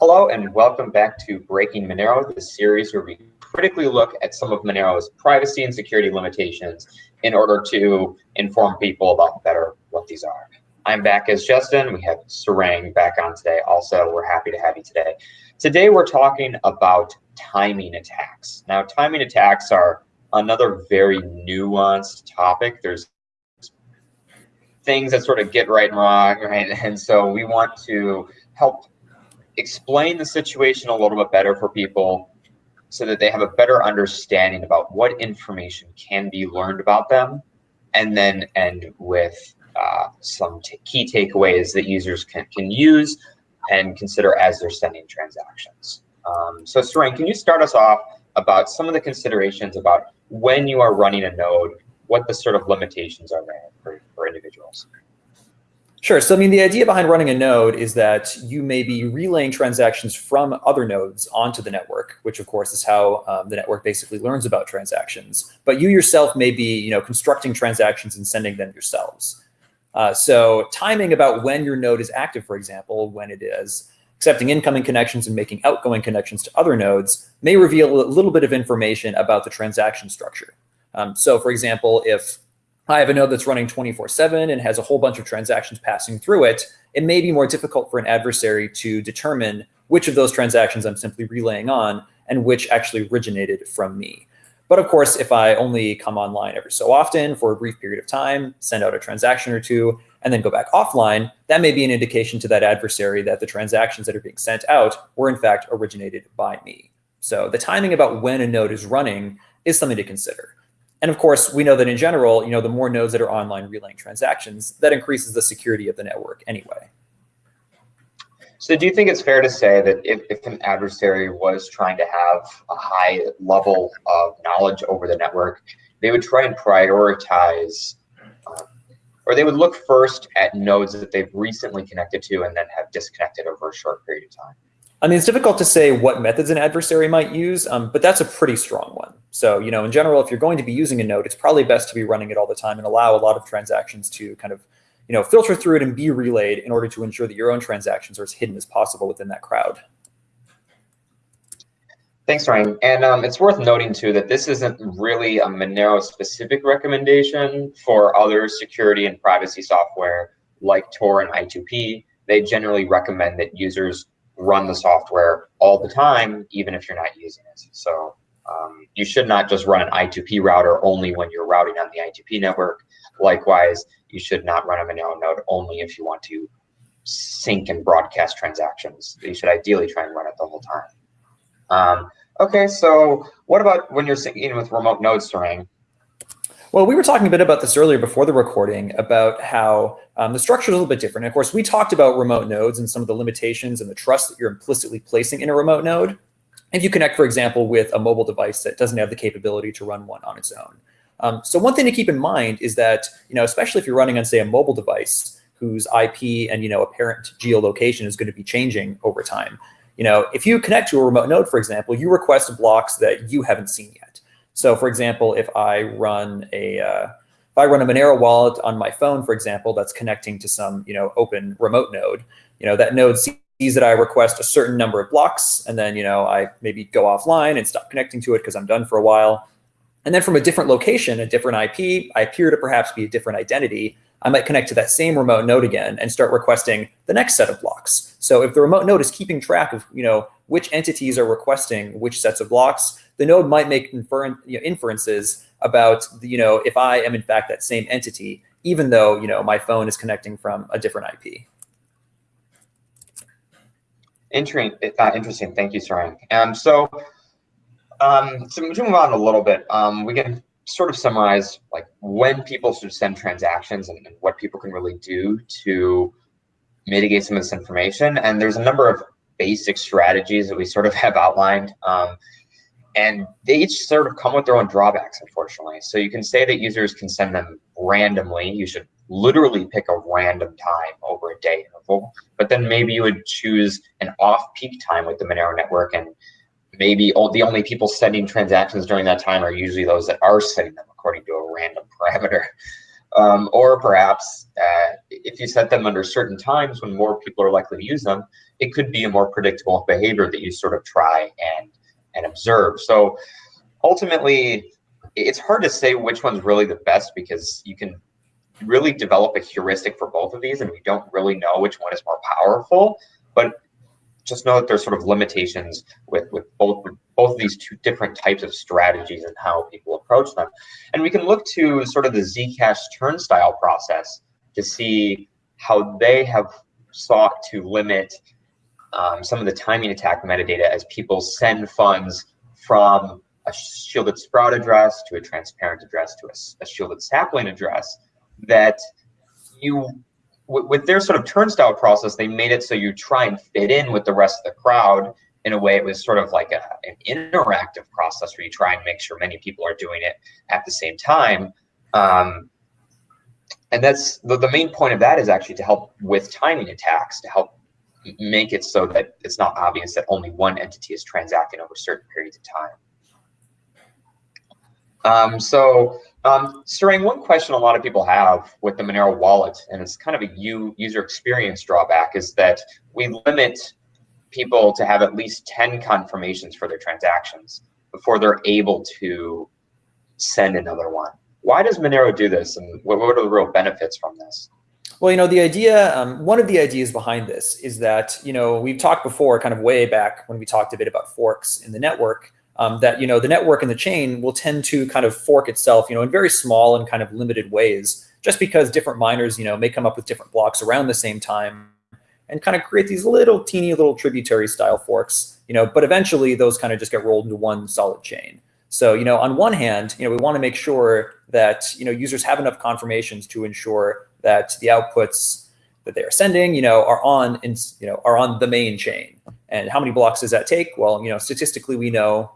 Hello and welcome back to Breaking Monero, the series where we critically look at some of Monero's privacy and security limitations in order to inform people about better what these are. I'm back as Justin. We have Sarang back on today. Also, we're happy to have you today. Today, we're talking about timing attacks. Now, timing attacks are another very nuanced topic. There's things that sort of get right and wrong, right? And so we want to help explain the situation a little bit better for people so that they have a better understanding about what information can be learned about them and then end with uh, some key takeaways that users can, can use and consider as they're sending transactions. Um, so Sarang, can you start us off about some of the considerations about when you are running a node, what the sort of limitations are there for, for individuals? Sure. So, I mean, the idea behind running a node is that you may be relaying transactions from other nodes onto the network, which of course is how um, the network basically learns about transactions. But you yourself may be, you know, constructing transactions and sending them yourselves. Uh, so timing about when your node is active, for example, when it is accepting incoming connections and making outgoing connections to other nodes may reveal a little bit of information about the transaction structure. Um, so for example, if I have a node that's running 24-7 and has a whole bunch of transactions passing through it, it may be more difficult for an adversary to determine which of those transactions I'm simply relaying on and which actually originated from me. But of course, if I only come online every so often for a brief period of time, send out a transaction or two, and then go back offline, that may be an indication to that adversary that the transactions that are being sent out were in fact originated by me. So the timing about when a node is running is something to consider. And of course, we know that in general, you know, the more nodes that are online relaying transactions, that increases the security of the network anyway. So do you think it's fair to say that if, if an adversary was trying to have a high level of knowledge over the network, they would try and prioritize, um, or they would look first at nodes that they've recently connected to and then have disconnected over a short period of time? I mean, it's difficult to say what methods an adversary might use, um, but that's a pretty strong one. So, you know, in general, if you're going to be using a node, it's probably best to be running it all the time and allow a lot of transactions to kind of, you know, filter through it and be relayed in order to ensure that your own transactions are as hidden as possible within that crowd. Thanks, Ryan. And um, it's worth noting too that this isn't really a Monero specific recommendation for other security and privacy software like Tor and I2P. They generally recommend that users run the software all the time, even if you're not using it. So um, you should not just run an I2P router only when you're routing on the I2P network. Likewise, you should not run a Monero node only if you want to sync and broadcast transactions. You should ideally try and run it the whole time. Um, okay, so what about when you're syncing with remote nodes, Sarang? Well, we were talking a bit about this earlier before the recording about how um, the structure is a little bit different. And of course, we talked about remote nodes and some of the limitations and the trust that you're implicitly placing in a remote node. If you connect, for example, with a mobile device that doesn't have the capability to run one on its own. Um, so one thing to keep in mind is that, you know, especially if you're running on, say, a mobile device whose IP and, you know, apparent geolocation is going to be changing over time. You know, if you connect to a remote node, for example, you request blocks that you haven't seen yet. So for example, if I run a uh, if I run a Monero wallet on my phone, for example, that's connecting to some you know open remote node, you know that node sees that I request a certain number of blocks, and then you know I maybe go offline and stop connecting to it because I'm done for a while. And then from a different location, a different IP, I appear to perhaps be a different identity. I might connect to that same remote node again and start requesting the next set of blocks. So if the remote node is keeping track of you know which entities are requesting which sets of blocks, the node might make you know, inferences about, the, you know, if I am in fact that same entity, even though, you know, my phone is connecting from a different IP. Interesting. Uh, interesting. Thank you, Sarang. Um, so, um, to move on a little bit, um, we can sort of summarize like when people should send transactions and, and, what people can really do to mitigate some of this information. And there's a number of basic strategies that we sort of have outlined. Um, and they each sort of come with their own drawbacks, unfortunately. So you can say that users can send them randomly. You should literally pick a random time over a day interval, but then maybe you would choose an off-peak time with the Monero network, and maybe the only people sending transactions during that time are usually those that are sending them according to a random parameter. Um, or perhaps uh, if you set them under certain times when more people are likely to use them, it could be a more predictable behavior that you sort of try and and observe. So ultimately, it's hard to say which one's really the best because you can really develop a heuristic for both of these and we don't really know which one is more powerful. But just know that there's sort of limitations with, with both both of these two different types of strategies and how people approach them. And we can look to sort of the Zcash turnstile process to see how they have sought to limit um, some of the timing attack metadata as people send funds from a shielded sprout address to a transparent address to a, a shielded sapling address that you with their sort of turnstile process, they made it so you try and fit in with the rest of the crowd in a way it was sort of like a, an interactive process where you try and make sure many people are doing it at the same time. Um, and that's the, the main point of that is actually to help with timing attacks, to help make it so that it's not obvious that only one entity is transacting over certain periods of time. Um, so um, Sarang, one question a lot of people have with the Monero wallet, and it's kind of a user experience drawback, is that we limit people to have at least 10 confirmations for their transactions before they're able to send another one. Why does Monero do this, and what, what are the real benefits from this? Well, you know, the idea, um, one of the ideas behind this is that, you know, we've talked before, kind of way back when we talked a bit about forks in the network, um, that you know the network and the chain will tend to kind of fork itself, you know, in very small and kind of limited ways, just because different miners, you know, may come up with different blocks around the same time and kind of create these little teeny little tributary style forks, you know, but eventually those kind of just get rolled into one solid chain. So, you know, on one hand, you know, we want to make sure that, you know, users have enough confirmations to ensure that the outputs that they are sending, you know, are on, in, you know, are on the main chain. And how many blocks does that take? Well, you know, statistically, we know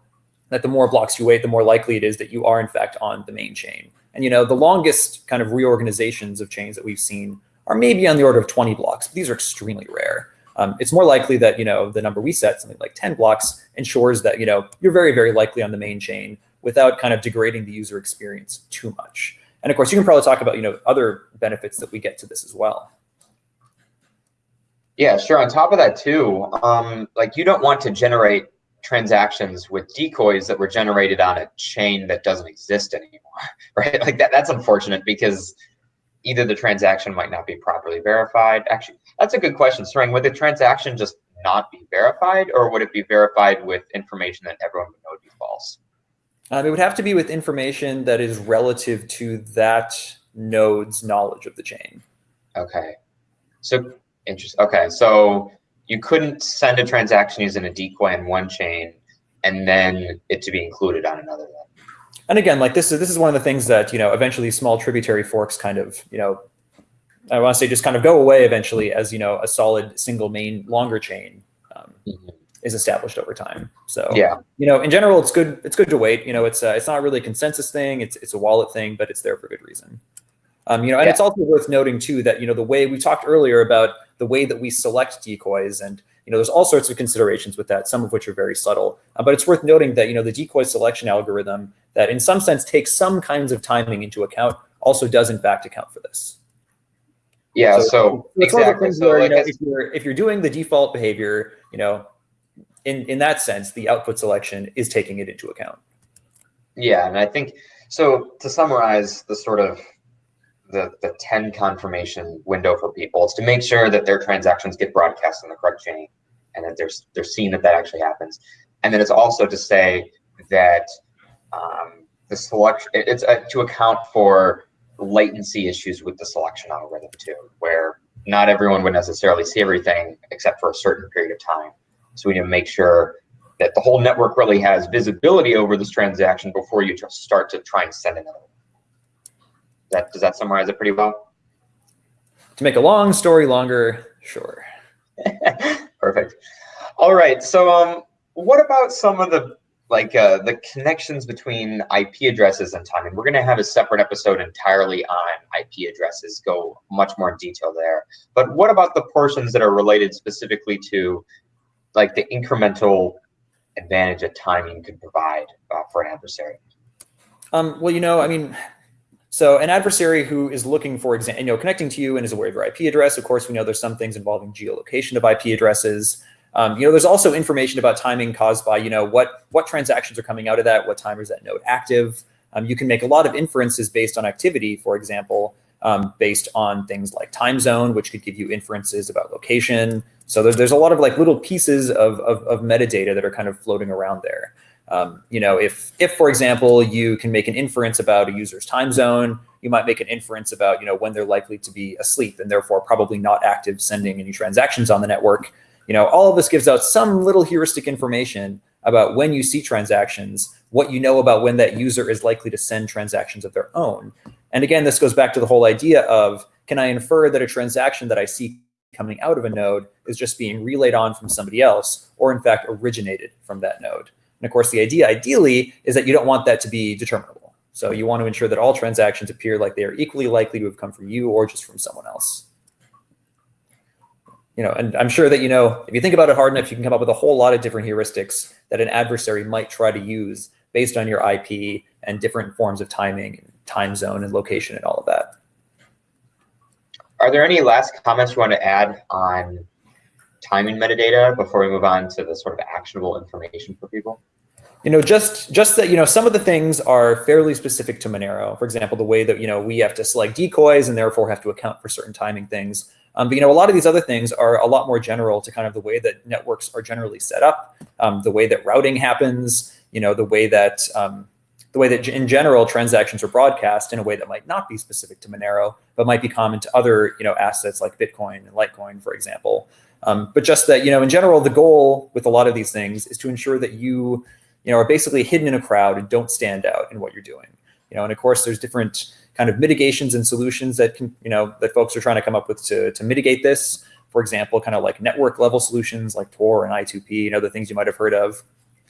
that the more blocks you wait, the more likely it is that you are in fact on the main chain. And you know, the longest kind of reorganizations of chains that we've seen are maybe on the order of 20 blocks. But these are extremely rare. Um, it's more likely that you know the number we set, something like 10 blocks, ensures that you know you're very very likely on the main chain without kind of degrading the user experience too much. And of course, you can probably talk about you know other benefits that we get to this as well. Yeah, sure. On top of that too, um, like you don't want to generate transactions with decoys that were generated on a chain that doesn't exist anymore, right? Like that, that's unfortunate because either the transaction might not be properly verified. Actually, that's a good question, Sarang. Would the transaction just not be verified or would it be verified with information that everyone would know would be false? Um, it would have to be with information that is relative to that node's knowledge of the chain. Okay. So interesting. Okay. So you couldn't send a transaction using a decoy on one chain and then it to be included on another one. And again, like this is this is one of the things that you know eventually small tributary forks kind of you know I want to say just kind of go away eventually as you know a solid single main longer chain um, mm-hmm. is established over time. So yeah, you know in general it's good it's good to wait. You know it's uh, it's not really a consensus thing. It's it's a wallet thing, but it's there for good reason. Um, you know, and yeah. it's also worth noting too that you know the way we talked earlier about the way that we select decoys and you know there's all sorts of considerations with that, some of which are very subtle. Uh, but it's worth noting that you know the decoy selection algorithm that in some sense takes some kinds of timing into account also does in fact account for this. Yeah, so, so it's exactly. one of the things so where like you know, if you're if you're doing the default behavior, you know, in in that sense, the output selection is taking it into account. Yeah, and I think so. To summarize the sort of the, the 10 confirmation window for people is to make sure that their transactions get broadcast on the correct chain and that they're, they're seeing that that actually happens. And then it's also to say that um, the selection, it's uh, to account for latency issues with the selection algorithm too, where not everyone would necessarily see everything except for a certain period of time. So we need to make sure that the whole network really has visibility over this transaction before you just start to try and send another one that does that summarize it pretty well? To make a long story longer, sure. Perfect. All right. So, um, what about some of the like uh, the connections between IP addresses and timing? We're going to have a separate episode entirely on IP addresses, go much more in detail there. But what about the portions that are related specifically to like the incremental advantage that timing could provide uh, for an adversary? Um, well, you know, I mean, So an adversary who is looking for example, you know, connecting to you and is aware of your IP address. Of course, we know there's some things involving geolocation of IP addresses. Um, you know, there's also information about timing caused by, you know, what what transactions are coming out of that, what time is that node active. Um, you can make a lot of inferences based on activity, for example, um, based on things like time zone, which could give you inferences about location. So there's, there's a lot of like little pieces of, of, of metadata that are kind of floating around there. Um, you know, if, if, for example, you can make an inference about a user's time zone, you might make an inference about, you know, when they're likely to be asleep and therefore probably not active sending any transactions on the network. You know, all of this gives out some little heuristic information about when you see transactions, what you know about when that user is likely to send transactions of their own. And again, this goes back to the whole idea of, can I infer that a transaction that I see coming out of a node is just being relayed on from somebody else, or in fact originated from that node? And of course, the idea ideally is that you don't want that to be determinable. So you want to ensure that all transactions appear like they are equally likely to have come from you or just from someone else. You know, and I'm sure that, you know, if you think about it hard enough, you can come up with a whole lot of different heuristics that an adversary might try to use based on your IP and different forms of timing and time zone and location and all of that. Are there any last comments you want to add on timing metadata before we move on to the sort of actionable information for people? You know, just just that you know some of the things are fairly specific to Monero. For example, the way that you know we have to select decoys and therefore have to account for certain timing things. Um, but you know, a lot of these other things are a lot more general to kind of the way that networks are generally set up, um, the way that routing happens, you know, the way that um, the way that in general transactions are broadcast in a way that might not be specific to Monero, but might be common to other you know assets like Bitcoin and Litecoin, for example. Um, but just that, you know, in general, the goal with a lot of these things is to ensure that you, you know, are basically hidden in a crowd and don't stand out in what you're doing. You know, and of course, there's different kind of mitigations and solutions that can, you know, that folks are trying to come up with to, to mitigate this. For example, kind of like network level solutions like Tor and I2P and other things you might have heard of,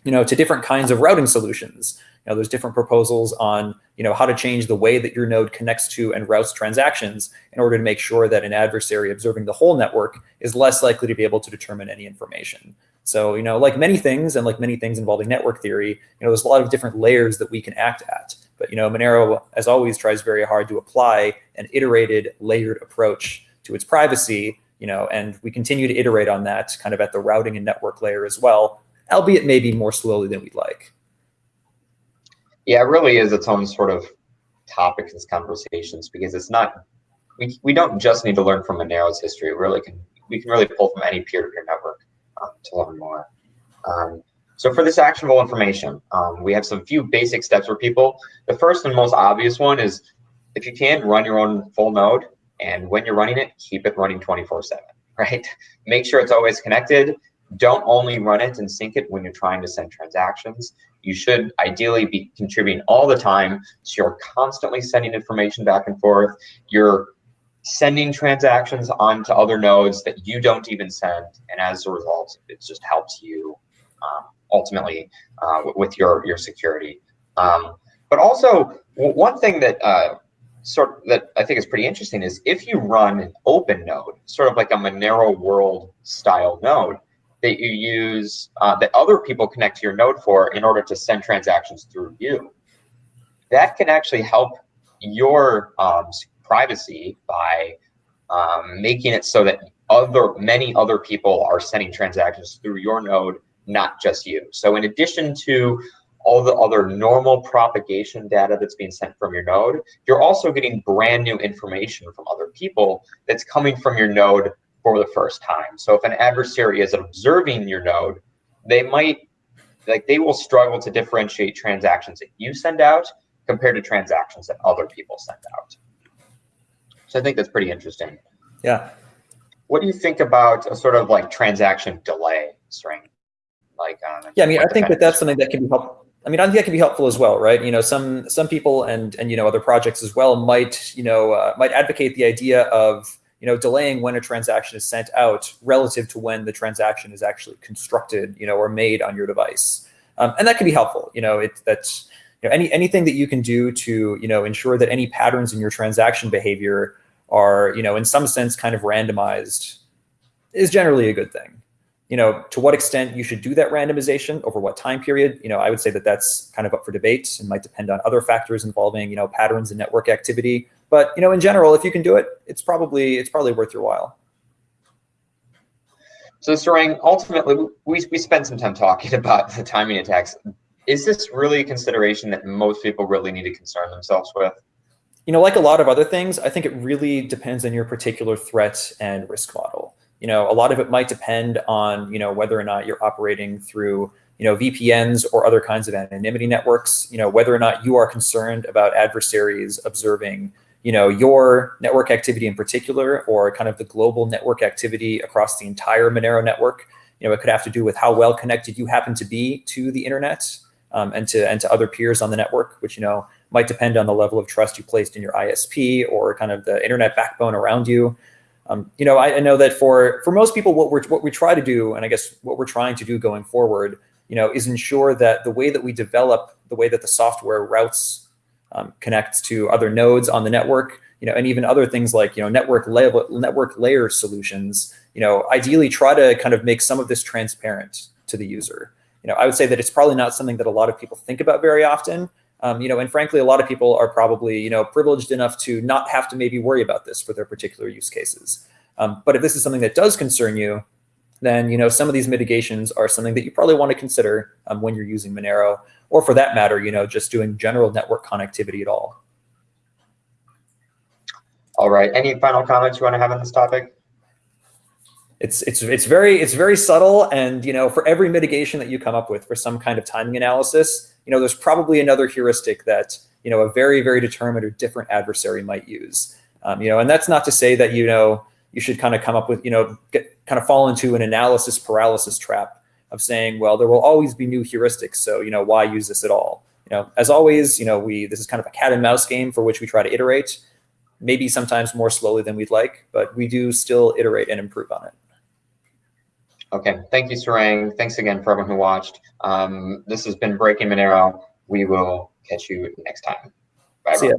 you know, to different kinds of routing solutions. You know, there's different proposals on, you know, how to change the way that your node connects to and routes transactions in order to make sure that an adversary observing the whole network is less likely to be able to determine any information. So, you know, like many things and like many things involving network theory, you know, there's a lot of different layers that we can act at. But, you know, Monero, as always, tries very hard to apply an iterated, layered approach to its privacy, you know, and we continue to iterate on that kind of at the routing and network layer as well, albeit maybe more slowly than we'd like. Yeah, it really is its own sort of topic in conversations because it's not we, we don't just need to learn from Monero's history. We really can we can really pull from any peer-to-peer -peer network um, to learn more. Um, so for this actionable information, um, we have some few basic steps for people. The first and most obvious one is if you can run your own full node and when you're running it, keep it running 24 seven, right? Make sure it's always connected. Don't only run it and sync it when you're trying to send transactions. You should ideally be contributing all the time. So you're constantly sending information back and forth. You're sending transactions onto other nodes that you don't even send. And as a result, it just helps you um, ultimately uh, with your, your security. Um, but also, one thing that uh, sort that I think is pretty interesting is if you run an open node, sort of like a Monero world style node, that you use uh, that other people connect to your node for in order to send transactions through you. That can actually help your um, privacy by um, making it so that other many other people are sending transactions through your node, not just you. So in addition to all the other normal propagation data that's being sent from your node, you're also getting brand new information from other people that's coming from your node for the first time. So if an adversary is observing your node, they might, like they will struggle to differentiate transactions that you send out compared to transactions that other people send out. So I think that's pretty interesting. Yeah. What do you think about a sort of like transaction delay string? Like, um, yeah, I mean, I think that that's something that can be helpful. I mean, I think that can be helpful as well, right? You know, some some people and and you know other projects as well might you know uh, might advocate the idea of you know, delaying when a transaction is sent out relative to when the transaction is actually constructed, you know, or made on your device. Um, and that can be helpful. You know, it, that's you know, any anything that you can do to you know ensure that any patterns in your transaction behavior are you know in some sense kind of randomized is generally a good thing. you know, to what extent you should do that randomization over what time period, you know, I would say that that's kind of up for debate and might depend on other factors involving, you know, patterns and network activity. But, you know, in general, if you can do it, it's probably it's probably worth your while. So Sarang, ultimately, we, we spent some time talking about the timing attacks. Is this really a consideration that most people really need to concern themselves with? You know, like a lot of other things, I think it really depends on your particular threat and risk model. You know, a lot of it might depend on, you know, whether or not you're operating through, you know, VPNs or other kinds of anonymity networks, you know, whether or not you are concerned about adversaries observing, you know, your network activity in particular, or kind of the global network activity across the entire Monero network. You know, it could have to do with how well connected you happen to be to the internet um, and to and to other peers on the network, which you know might depend on the level of trust you placed in your ISP or kind of the internet backbone around you. Um, you know, I, I, know that for for most people, what we're what we try to do, and I guess what we're trying to do going forward, you know, is ensure that the way that we develop, the way that the software routes um, connects to other nodes on the network, you know, and even other things like, you know, network level, network layer solutions, you know, ideally try to kind of make some of this transparent to the user. You know, I would say that it's probably not something that a lot of people think about very often. Um, you know, and frankly, a lot of people are probably, you know, privileged enough to not have to maybe worry about this for their particular use cases. Um, but if this is something that does concern you, then you know some of these mitigations are something that you probably want to consider um, when you're using Monero, or for that matter, you know, just doing general network connectivity at all. All right. Any final comments you want to have on this topic? It's it's it's very it's very subtle, and you know, for every mitigation that you come up with for some kind of timing analysis, you know, there's probably another heuristic that you know a very very determined or different adversary might use. Um, you know, and that's not to say that you know you should kind of come up with, you know, get, kind of fall into an analysis paralysis trap of saying, well, there will always be new heuristics. So, you know, why use this at all? You know, as always, you know, we this is kind of a cat and mouse game for which we try to iterate, maybe sometimes more slowly than we'd like, but we do still iterate and improve on it. Okay, thank you, Sarang. Thanks again for everyone who watched. Um, this has been Breaking Monero. We will catch you next time. Bye. See ya.